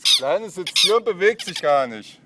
Das Kleine sitzt hier und bewegt sich gar nicht.